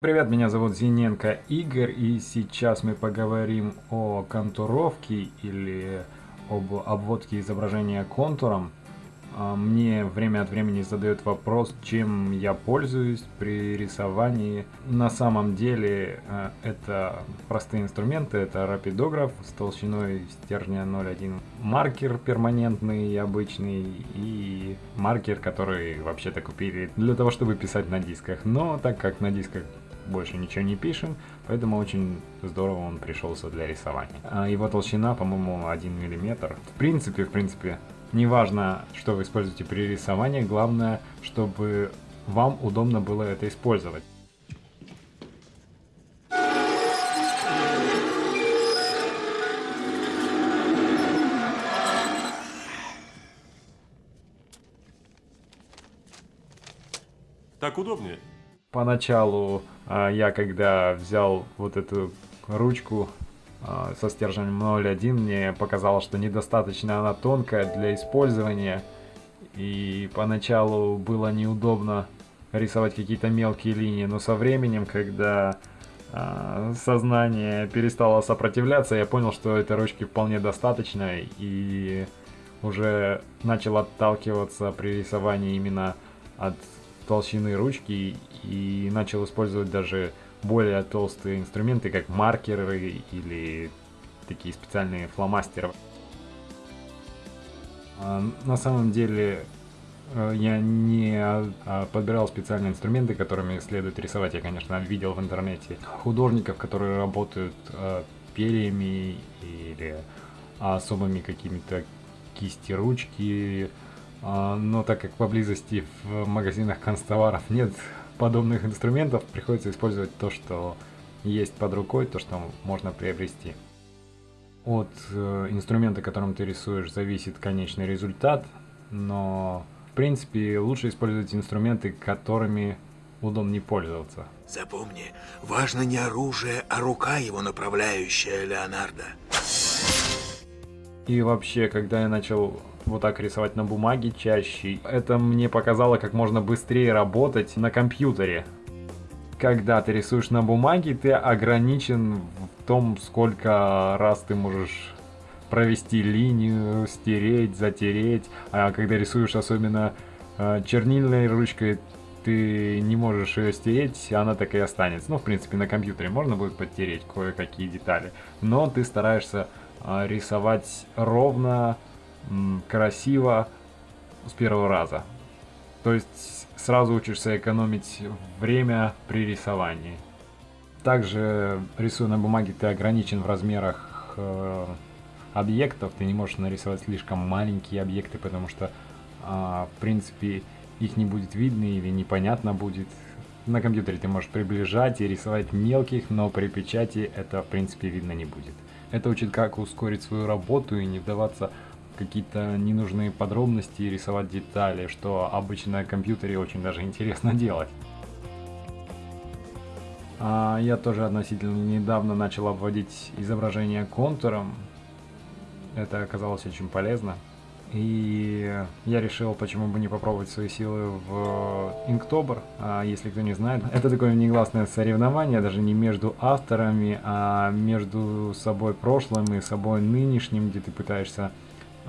Привет, меня зовут Зиненко Игорь, и сейчас мы поговорим о контуровке или об обводке изображения контуром. А, мне время от времени задают вопрос, чем я пользуюсь при рисовании. На самом деле э, это простые инструменты, это рапидограф с толщиной стержня 0,1, маркер перманентный обычный и маркер, который вообще-то купили для того, чтобы писать на дисках. Но так как на дисках больше ничего не пишем, поэтому очень здорово он пришелся для рисования. А его толщина, по-моему, 1 мм. В принципе, в принципе, неважно, что вы используете при рисовании, главное, чтобы вам удобно было это использовать. Так удобнее. Поначалу а, я когда взял вот эту ручку а, со стержнем 0.1, мне показалось, что недостаточно она тонкая для использования. И поначалу было неудобно рисовать какие-то мелкие линии, но со временем, когда а, сознание перестало сопротивляться, я понял, что этой ручки вполне достаточно и уже начал отталкиваться при рисовании именно от толщины ручки и начал использовать даже более толстые инструменты, как маркеры или такие специальные фломастеры. А, на самом деле э, я не а, подбирал специальные инструменты, которыми следует рисовать. Я, конечно, видел в интернете художников, которые работают перьями или особыми какими-то кисти ручки, а, но так как поблизости в магазинах констоваров нет подобных инструментов, приходится использовать то, что есть под рукой, то, что можно приобрести. От э, инструмента, которым ты рисуешь, зависит конечный результат, но в принципе лучше использовать инструменты, которыми удобнее пользоваться. Запомни, важно не оружие, а рука его направляющая, Леонардо. И вообще, когда я начал вот так рисовать на бумаге чаще. Это мне показало, как можно быстрее работать на компьютере. Когда ты рисуешь на бумаге, ты ограничен в том, сколько раз ты можешь провести линию, стереть, затереть. А когда рисуешь особенно э, чернильной ручкой, ты не можешь ее стереть, она так и останется. Ну, в принципе, на компьютере можно будет подтереть кое-какие детали. Но ты стараешься рисовать ровно, красиво с первого раза. То есть сразу учишься экономить время при рисовании. Также рисуя на бумаге ты ограничен в размерах э, объектов, ты не можешь нарисовать слишком маленькие объекты, потому что э, в принципе их не будет видно или непонятно будет. На компьютере ты можешь приближать и рисовать мелких, но при печати это в принципе видно не будет. Это учит как ускорить свою работу и не вдаваться какие-то ненужные подробности и рисовать детали, что обычно на компьютере очень даже интересно делать. А я тоже относительно недавно начал обводить изображение контуром. Это оказалось очень полезно. И я решил, почему бы не попробовать свои силы в Inktober. А если кто не знает, это такое негласное соревнование, даже не между авторами, а между собой прошлым и собой нынешним, где ты пытаешься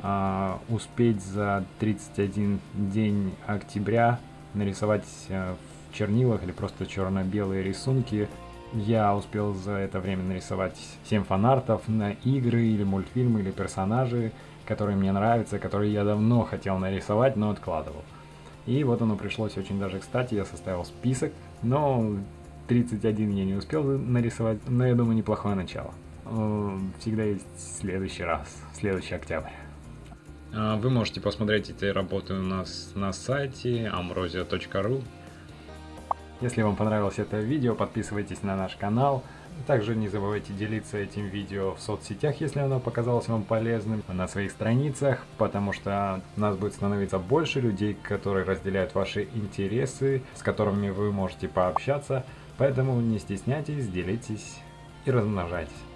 а, успеть за 31 день октября нарисовать э, в чернилах или просто черно-белые рисунки. Я успел за это время нарисовать 7 фанартов на игры или мультфильмы или персонажи, которые мне нравятся, которые я давно хотел нарисовать, но откладывал. И вот оно пришлось очень даже кстати, я составил список, но 31 я не успел нарисовать, но я думаю неплохое начало. Э, всегда есть следующий раз, следующий октябрь. А, вы можете посмотреть эти работы у нас на сайте amrosia.ru. Если вам понравилось это видео, подписывайтесь на наш канал. Также не забывайте делиться этим видео в соцсетях, если оно показалось вам полезным, на своих страницах, потому что у нас будет становиться больше людей, которые разделяют ваши интересы, с которыми вы можете пообщаться. Поэтому не стесняйтесь, делитесь и размножайтесь.